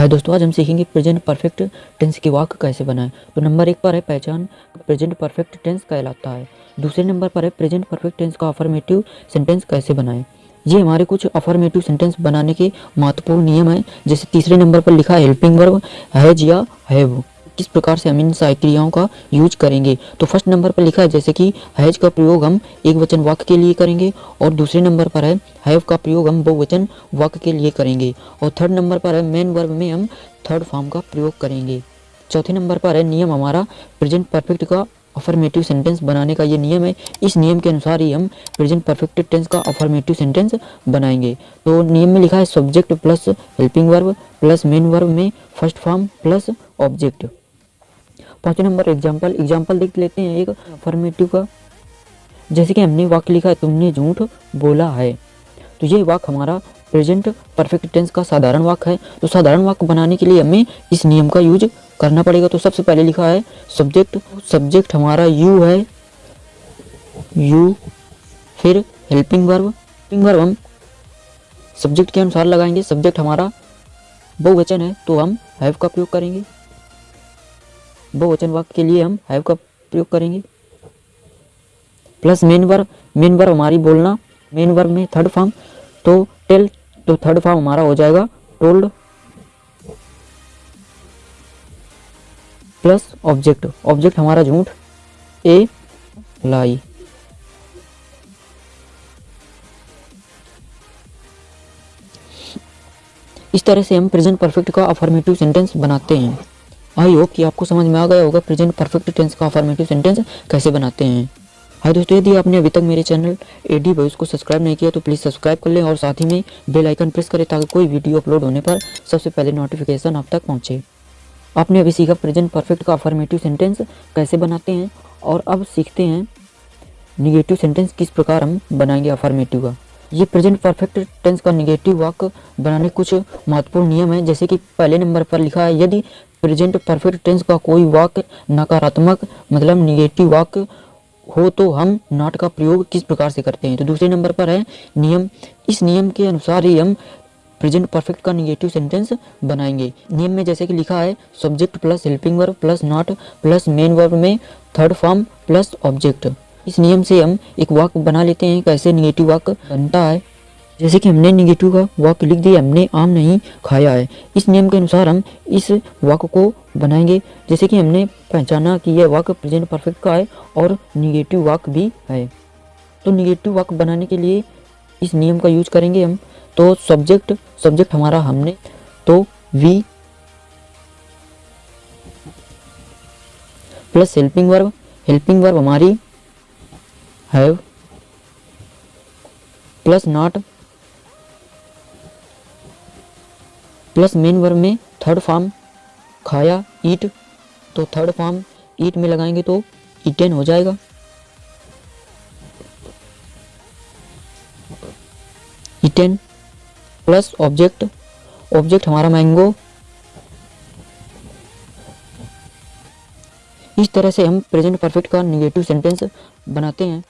हाय दोस्तों, आज हम सीखेंगे प्रेजेंट परफेक्ट टेंस के वाक्य कैसे बनाएँ। तो नंबर एक पर है पहचान प्रेजेंट परफेक्ट टेंस कहलाता है। दूसरे नंबर पर है प्रेजेंट परफेक्ट टेंस का अफर्मेटिव सेंटेंस कैसे बनाएँ। ये हमारे कुछ अफर्मेटिव सेंटेंस बनाने के महत्वपूर्ण नियम हैं, जैसे तीसरे नंबर पर लिखा हेल्पिंग वर्ब हैज़ या हैव किस प्रकार से हम इन सारी क्रियाओं का यूज़ करेंगे। तो फ़र्स्ट नंबर पर लिखा है, जैसे कि हैज़ का प्रयोग हम एक वचन वाक्य के लिए करेंगे और दूसरे नंबर पर है, हैव का प्रयोग हम बहुवचन वाक्य के लिए करेंगे। और थर्ड नंबर पर है, मेन वर्ब में हम थर्ड फॉर्म का प्रयोग करेंगे। चौथे नंबर पर है, नियम हमारा प्रेजेंट परफेक्ट का अफर्मेटिव सेंटेंस बनाने का ये नियम है। इस नियम के अनुसार ही हम प्रेजेंट परफेक्ट टेंस का अफर्मेटिव सेंटेंस बनाएँगे। तो नियम में लिखा है subject plus helping verb plus main verb में फ़र्स्ट फॉर्म प्लस ऑब्जेक्ट पाँचवें नंबर एग्ज़ाम्पल एग्ज़ाम्पल देख लेते हैं, एक फॉर्मेटिव का। जैसे कि हमने वाक्य लिखा है, तुमने झूठ बोला है। तो ये वाक्य हमारा प्रेजेंट परफेक्ट टेंस का साधारण वाक्य है। तो साधारण वाक्य बनाने के लिए हमें इस नियम का यूज़ करना पड़ेगा। तो सबसे पहले लिखा है सब्जेक्ट सब्जेक्ट हमारा यू है। यू फिर हेल्पिंग वर्ब हेल्पिंग वर्ब हम सब्जेक्ट के अनुसार लगाएँगे। सब्जेक्ट हमारा बहुवचन है तो हम हैव का प्रयोग करेंगे। बहुवचन वाक्य के लिए हम हैव का प्रयोग करेंगे। Plus main verb main verb हमारी बोलना मेन वर्ब में थर्ड फॉर्म तो टेल तो थर्ड फॉर्म हमारा हो जाएगा टोल्ड प्लस ऑब्जेक्ट ऑब्जेक्ट हमारा झूठ ए लाई इस तरह से हम प्रेजेंट परफेक्ट का अफर्मेटिव सेंटेंस बनाते हैं। आई होप कि आपको समझ में आ गया होगा प्रेजेंट परफेक्ट टेंस का अफर्मेटिव सेंटेंस कैसे बनाते हैं। हाय दोस्तों, यदि आपने अभी तक मेरे चैनल एडी बॉयज़ को सब्सक्राइब नहीं किया तो प्लीज़ सब्सक्राइब कर लें और साथ ही में बेल आइकन प्रेस करें ताकि कोई वीडियो अपलोड होने पर सबसे पहले नोटिफिकेशन आप तक पहुँचे। आपने अभी सीखा प्रेजेंट परफेक्ट का अफर्मेटिव सेंटेंस कैसे बनाते हैं और अब सीखते हैं निगेटिव सेंटेंस किस प्रकार हम बनाएँगे अफॉर्मेटिव का। ये प्रेजेंट परफेक्ट टेंस का निगेटिव वाक्य बनाने कुछ महत्वपूर्ण नियम है, जैसे कि पहले नंबर पर लिखा है, यदि प्रेजेंट परफेक्ट टेंस का कोई वाक्य नकारात्मक मतलब निगेटिव वाक्य हो तो हम नॉट का प्रयोग किस प्रकार से करते हैं? तो दूसरे नंबर पर है, नियम। इस नियम के अनुसार ही हम प्रेजेंट परफेक्ट का निगेटिव सेंटेंस बनाएँगे। नियम में जैसे कि लिखा है subject plus helping verb plus not plus main verb में थर्ड फॉर्म प्लस ऑब्जेक्ट इस नियम से हम एक वाक्य बना लेते हैं, कैसे निगेटिव वाक्य बनता है। जैसे कि हमने निगेटिव का वाक्य लिख दिया, हमने आम नहीं खाया है। इस नियम के अनुसार हम इस वाक्य को बनाएँगे। जैसे कि हमने पहचाना कि यह वाक्य प्रेजेंट परफेक्ट का है और निगेटिव वाक्य भी है। तो निगेटिव वाक्य बनाने के लिए इस नियम का यूज़ करेंगे हम। तो सब्जेक्ट सब्जेक्ट हमारा हमने तो we plus helping verb helping verb हमारी have plus not plus main verb में थर्ड फॉर्म खाया ईट तो थर्ड फॉर्म ईट में लगाएँगे तो ईटेन हो जाएगा। ईटेन प्लस ऑब्जेक्ट ऑब्जेक्ट हमारा मैंगो इस तरह से हम प्रेजेंट परफेक्ट का निगेटिव सेंटेंस बनाते हैं।